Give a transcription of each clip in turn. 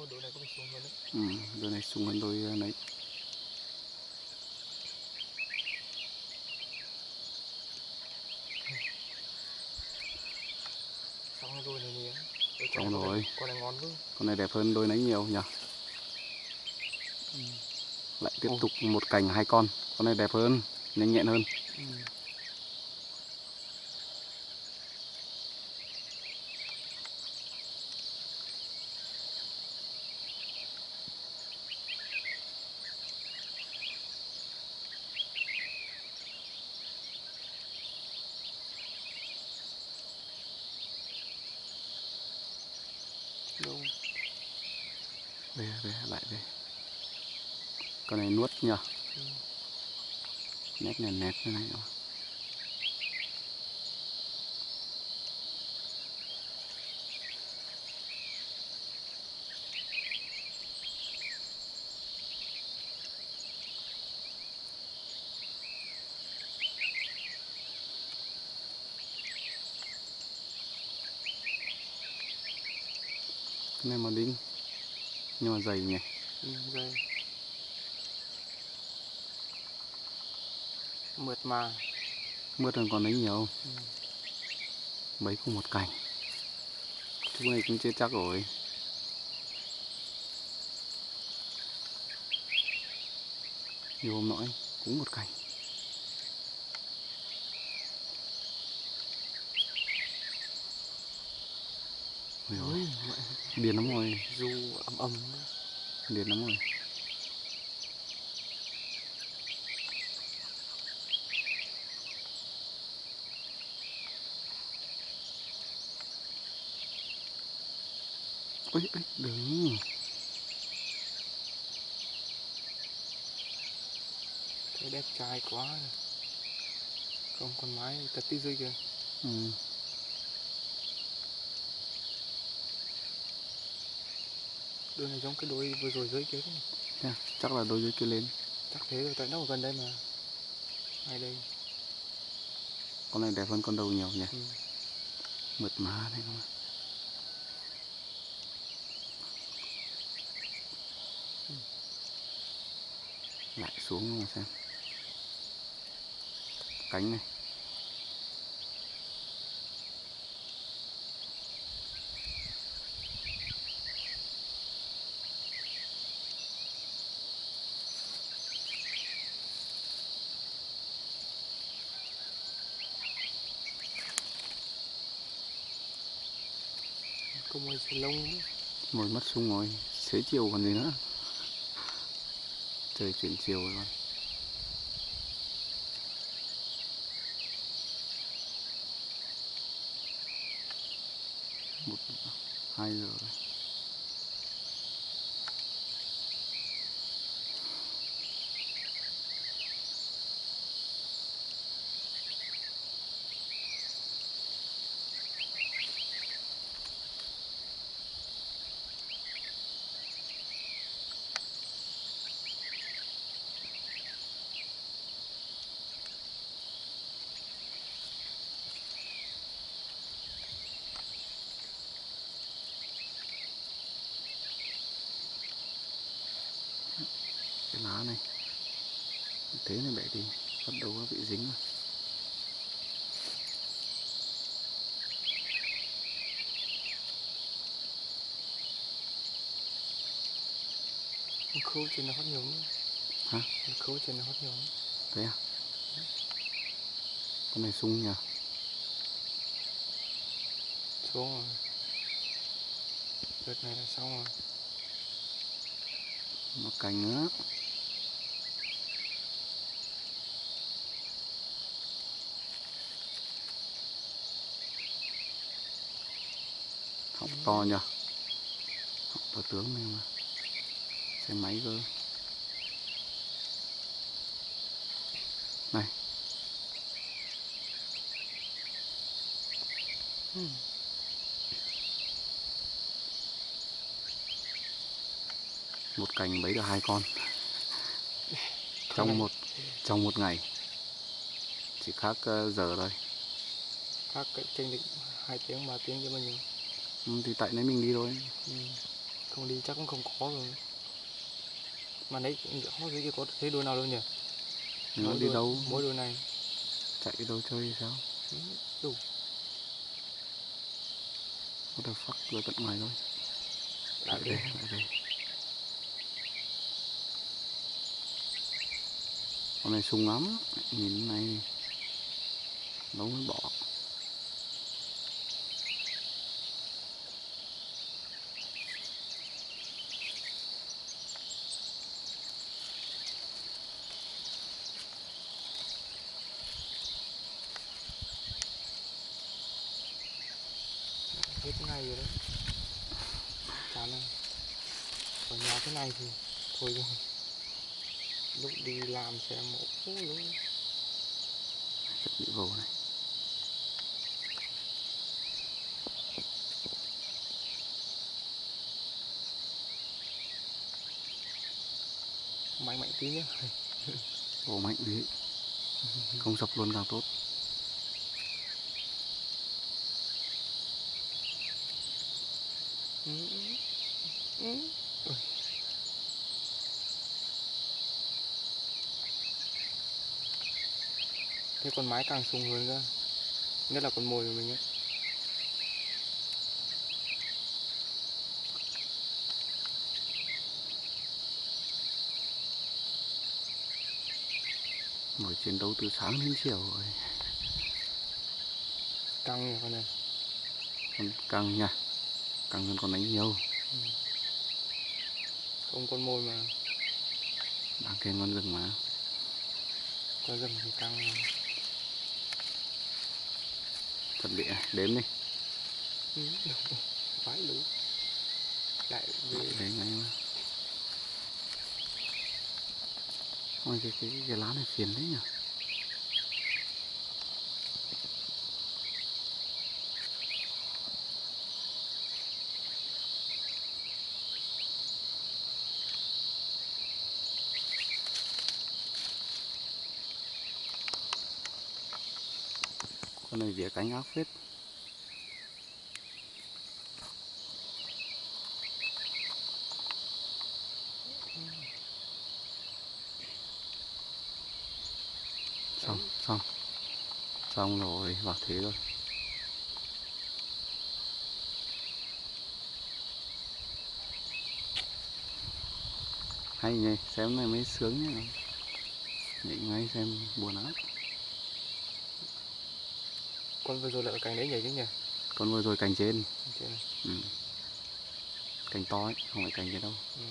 Ô, này có xuống hơn đấy. ừ, đôi này sung hơn đôi ờ, nấy Xong rồi này. Ôi, Xong rồi. Con này ngon quá. con này đẹp hơn đôi nấy nhiều nhỉ lại tiếp Ồ. tục một cành hai con con này đẹp hơn nhanh nhẹn hơn Ừ. Đâu? Về về, lại về. Con này nuốt nhỉ Ừ. nét này nét thế này cái này mà đinh nhưng mà dày nhỉ Ừ, đây. Mượt mà. mướt hơn con ấy nhiều Ừ. mấy cùng một cành chú này cũng chưa chắc rồi nhiều hôm nọ cũng một cành Ôi điên lắm rồi Du ấm ấm. điên lắm rồi ôi ôi đừng Thấy đẹp trai quá. Không con mái tật tí dưới kìa. ừ. Đôi này giống cái đôi vừa rồi dưới kia đấy. Thế à? chắc là đôi dưới kia lên Chắc thế rồi, tại nó ở gần đây mà. Ngay đây. con này đẹp hơn con đầu nhiều nhỉ Ừ. mượt mà đấy không lại xuống mà xem cánh này Có môi xì lông nữa. mồi mất xuống rồi, xế chiều còn gì nữa. Trời chuyển chiều rồi một, hai giờ rồi. Lá này thế này bẻ đi bắt đầu có bị dính rồi khâu trên nó hót nhiều nữa. hả khâu trên nó hót nhiều nữa. thế à con này sung nhỉ Xuống rồi. Đợt này là xong rồi. một cành nữa họng to nhỉ họng to tướng này mà. Xe máy cơ. Này. Ừ. một cành bấy được hai con. Trong một trong một ngày. Chỉ khác ờ, giờ thôi. Khác chênh định 2 tiếng, 3 tiếng cho mình. ừ, thì tại nấy mình đi thôi Ừ. không đi chắc cũng không có rồi. Mà đấy khó dưới kia có thấy đôi nào đâu nhỉ? Nó Mỗi đi đôi- đâu? mỗi đôi này. Chạy đâu chơi thì sao? Ừ, đủ. What the fuck rồi tận ngoài thôi lại đi về. lại về. Con này sung lắm. Nhìn này. Lâu mới bỏ hết ngày rồi đấy. Chán rồi ở nhà thế này thì thôi rồi. Lúc đi làm xe mổ luôn chuẩn bị vô này. Mạnh mạnh tí nhá. Vô mạnh đi không sập luôn càng tốt Ừ, ừ, ừ. Thế con mái càng sung hơn cơ. Nhất là con mồi của mình ấy. Buổi chiến đấu từ sáng đến chiều rồi. Căng nhỉ con này. Con căng nha căng hơn con đánh nhiều. Không con mồi mà. Đang kèm con rừng mà. Có rừng thì căng chuẩn bị này, đếm đi. Ừ, vãi lú lại về đấy ngay mà. Ôi cái cái cái lá này phiền đấy nhỉ con này vỉa cánh ác phết. Xong xong. Xong rồi vào thế rồi hay nhỉ, xem này mới sướng nhỉ. Nhảy ngay xem buồn lắm con vừa rồi ở cành đấy nhảy chứ nhỉ? Con vừa rồi cành trên. Trên. Ừ. cành to ấy không phải cành trên đâu. Ừ.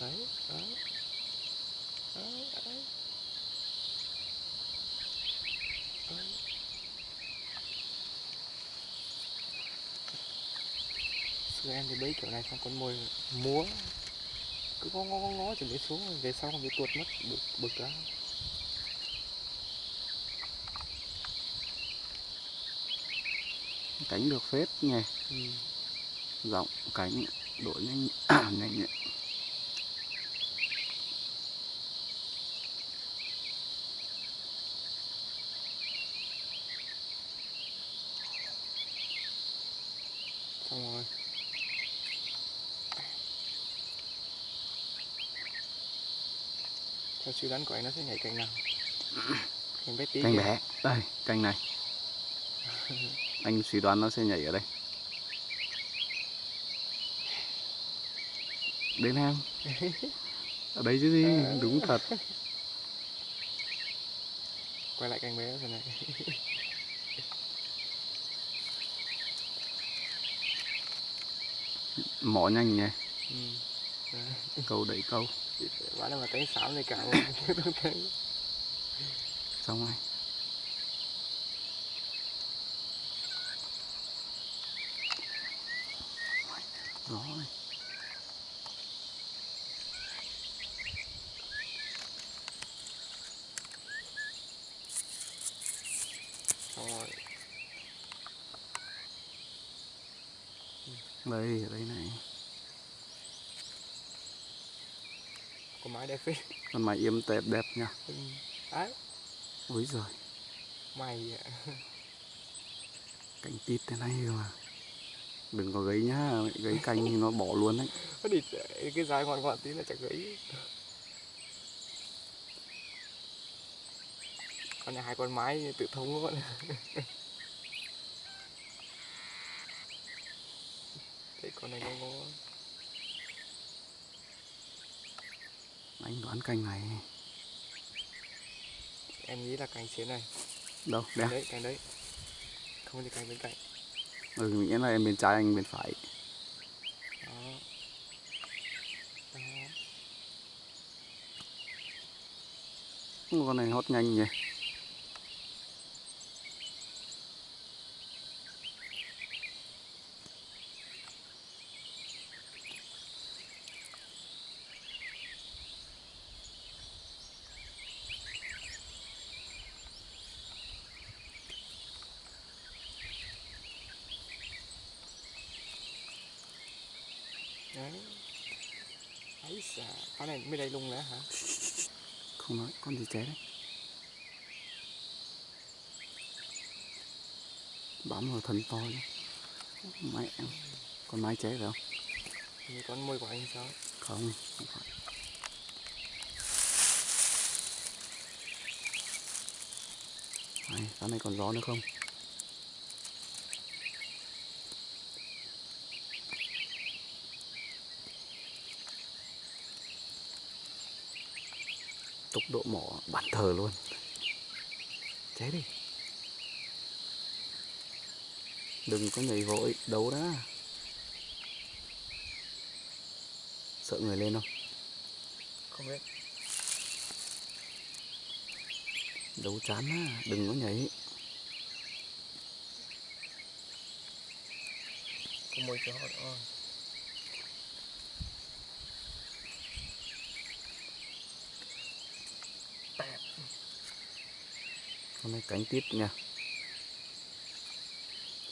đấy đấy. Đấy đấy. Đấy. Xưa em thì bấy kiểu này xong con mồi múa cứ ngó ngó ngó ngó chuẩn bị xuống về sau bị tuột mất bực bực lắm. Cánh được phết nhỉ. Ừ. rộng cánh đổi nhanh nhanh nhẹ. Xong rồi theo suy đoán của anh nó sẽ nhảy cành nào? Cành bé tí cành bé. Đây cành này. Anh suy đoán nó sẽ nhảy ở đây. Đến em. Ở đây chứ gì? Đúng thật. Quay lại cành bé rồi này. Mỏ nhanh nhỉ. Ừ. Câu đẩy câu Bán là mà cánh xám này cả luôn Không thấy xong rồi. Này. Rồi. Đây ở đây này Có mái đẹp phết con mày yếm tẹp đẹp nha. Ừ. Đấy. Ôi giời. Mày ạ. Cành tít thế này cơ mà. Đừng có gấy nhá gấy cành thì nó bỏ luôn đấy. Cái dài ngọn ngọn tí là chả gãy con này hai con mái tự thống luôn thấy con này ngon ngon anh đoán cành này. Em nghĩ là cành xến này. Đâu đeo đấy cành đấy. Không thì cành bên cạnh. Ừ mình nghĩ là em bên trái anh bên phải. Đó. Đó. Con này hót nhanh nhỉ đấy ấy xà con này mới đây luôn nữa hả? Không nói con gì cháy đấy? Bám vào thân to nhá mẹ con mái cháy phải không? Như con môi của anh sao? Không không phải. Này, cái này còn gió nữa không? Tốc độ mỏ bản thờ luôn. Cháy đi. Đừng có nhảy vội, đấu đã. Sợ người lên không? không biết. Đấu chán á, đừng có nhảy. Có môi họ đó Con này cánh tít nha.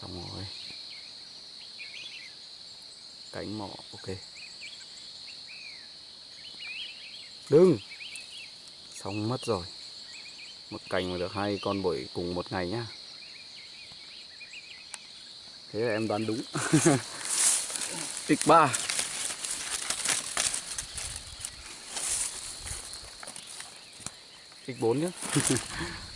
Xong rồi. Cánh mỏ, ok. Đừng! Xong mất rồi. Một cành mà được hai con bổi cùng một ngày nhá. Thế là em đoán đúng. X3 X4 nhá.